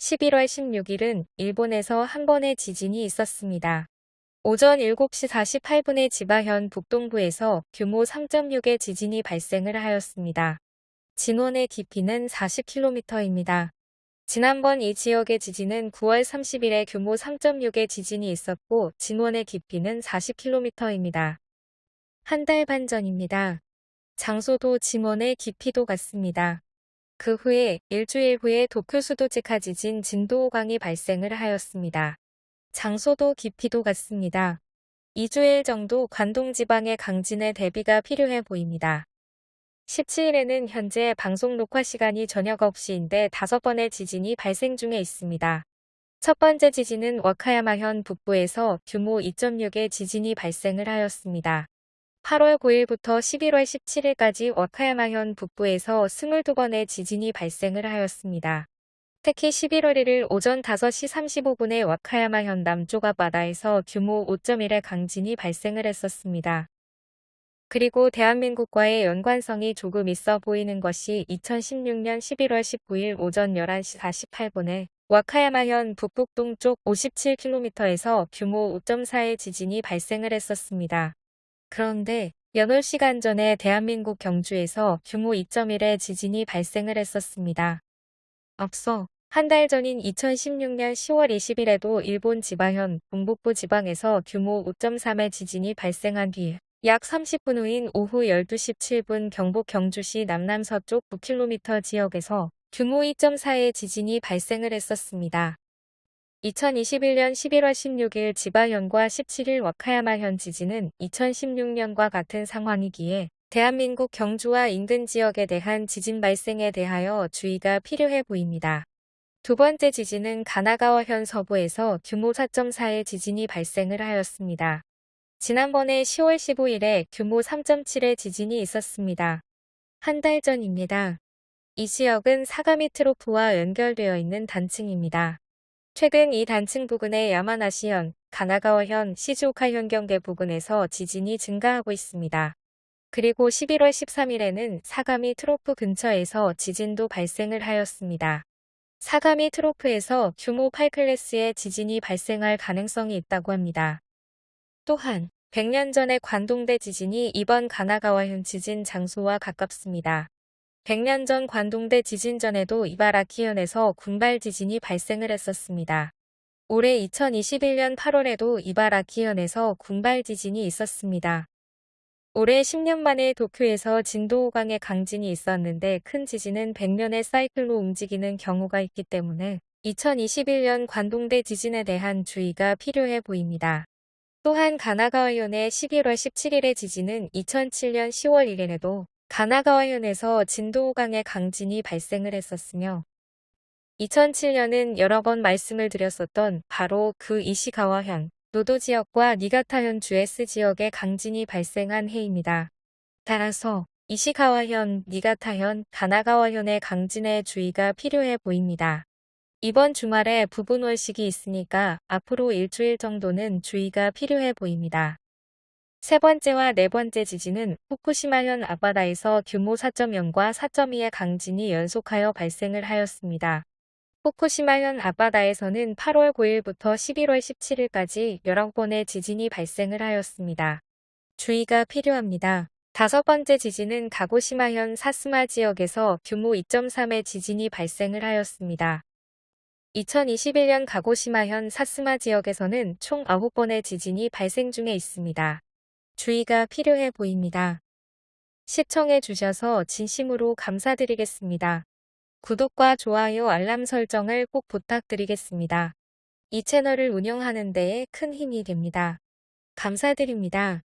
11월 16일은 일본에서 한 번의 지진이 있었습니다. 오전 7시 48분에 지바현 북동부에서 규모 3.6의 지진이 발생을 하였습니다. 진원의 깊이는 40km입니다. 지난번 이 지역의 지진은 9월 30일에 규모 3.6의 지진이 있었고 진원의 깊이는 40km입니다. 한 달 반 전입니다. 장소도 진원의 깊이도 같습니다. 그 후에 일주일 후에 도쿄 수도 직하 지진 진도 5강이 발생을 하였습니다. 장소도 깊이도 같습니다. 2주일 정도 관동 지방의 강진의 대비가 필요해 보입니다. 17일에는 현재 방송 녹화 시간이 저녁 9시인데 다섯 번의 지진이 발생 중에 있습니다. 첫 번째 지진은 와카야마현 북부에서 규모 2.6의 지진이 발생을 하였습니다. 8월 9일부터 11월 17일까지 와카야마현 북부에서 22번의 지진이 발생을 하였습니다. 특히 11월 1일 오전 5시 35분에 와카야마현 남쪽 앞바다에서 규모 5.1의 강진이 발생을 했었습니다. 그리고 대한민국과의 연관성이 조금 있어 보이는 것이 2016년 11월 19일 오전 11시 48분에 와카야마현 북북동쪽 57km에서 규모 5.4의 지진이 발생을 했었습니다. 그런데 연월 시간 전에 대한민국 경주에서 규모 2.1의 지진이 발생을 했었습니다. 앞서 한 달 전인 2016년 10월 20일에도 일본 지바현 동북부 지방에서 규모 5.3의 지진이 발생한 뒤 약 30분 후인 오후 12시 7분 경북 경주시 남남서쪽 9km 지역에서 규모 2.4의 지진이 발생을 했었습니다. 2021년 11월 16일 지바현과 17일 와카야마현 지진은 2016년과 같은 상황이기에 대한민국 경주와 인근 지역에 대한 지진 발생에 대하여 주의가 필요해 보입니다. 두 번째 지진은 가나가와현 서부에서 규모 4.4의 지진이 발생을 하였습니다. 지난번에 10월 15일에 규모 3.7의 지진이 있었습니다. 한 달 전입니다. 이 지역은 사가미 트로프와 연결되어 있는 단층입니다. 최근 이 단층 부근의 야마나시현, 가나가와현, 시즈오카현 경계 부근에서 지진이 증가하고 있습니다. 그리고 11월 13일에는 사가미 트로프 근처에서 지진도 발생을 하였습니다. 사가미 트로프에서 규모 8클래스의 지진이 발생할 가능성이 있다고 합니다. 또한 100년 전의 관동대 지진이 이번 가나가와현 지진 장소와 가깝습니다. 100년 전 관동대 지진 전에도 이바라키현에서 군발 지진이 발생을 했었습니다. 올해 2021년 8월에도 이바라키현에서 군발 지진이 있었습니다. 올해 10년 만에 도쿄에서 진도 5강의 강진이 있었는데 큰 지진은 100년의 사이클로 움직이는 경우가 있기 때문에 2021년 관동대 지진에 대한 주의가 필요해 보입니다. 또한 가나가와현의 11월 17일의 지진은 2007년 10월 1일에도 가나가와현에서 진도 5강의 강진이 발생을 했었으며 2007년은 여러 번 말씀을 드렸었던 바로 그 이시가와현, 노도 지역과 니가타현 주에스 지역의 강진이 발생한 해입니다. 따라서 이시가와현, 니가타현, 가나가와현의 강진에 주의가 필요해 보입니다. 이번 주말에 부분월식이 있으니까 앞으로 일주일 정도는 주의가 필요해 보입니다. 세 번째와 네 번째 지진은 후쿠시마현 앞바다에서 규모 4.0과 4.2의 강진이 연속하여 발생을 하였습니다. 후쿠시마현 앞바다에서는 8월 9일부터 11월 17일까지 여러 번의 지진이 발생을 하였습니다. 주의가 필요합니다. 다섯 번째 지진은 가고시마현 사스마 지역에서 규모 2.3의 지진이 발생을 하였습니다. 2021년 가고시마현 사스마 지역에서는 총 9번의 지진이 발생 중에 있습니다. 주의가 필요해 보입니다. 시청해 주셔서 진심으로 감사드리겠습니다. 구독과 좋아요 알람 설정을 꼭 부탁드리겠습니다. 이 채널을 운영하는 데에 큰 힘이 됩니다. 감사드립니다.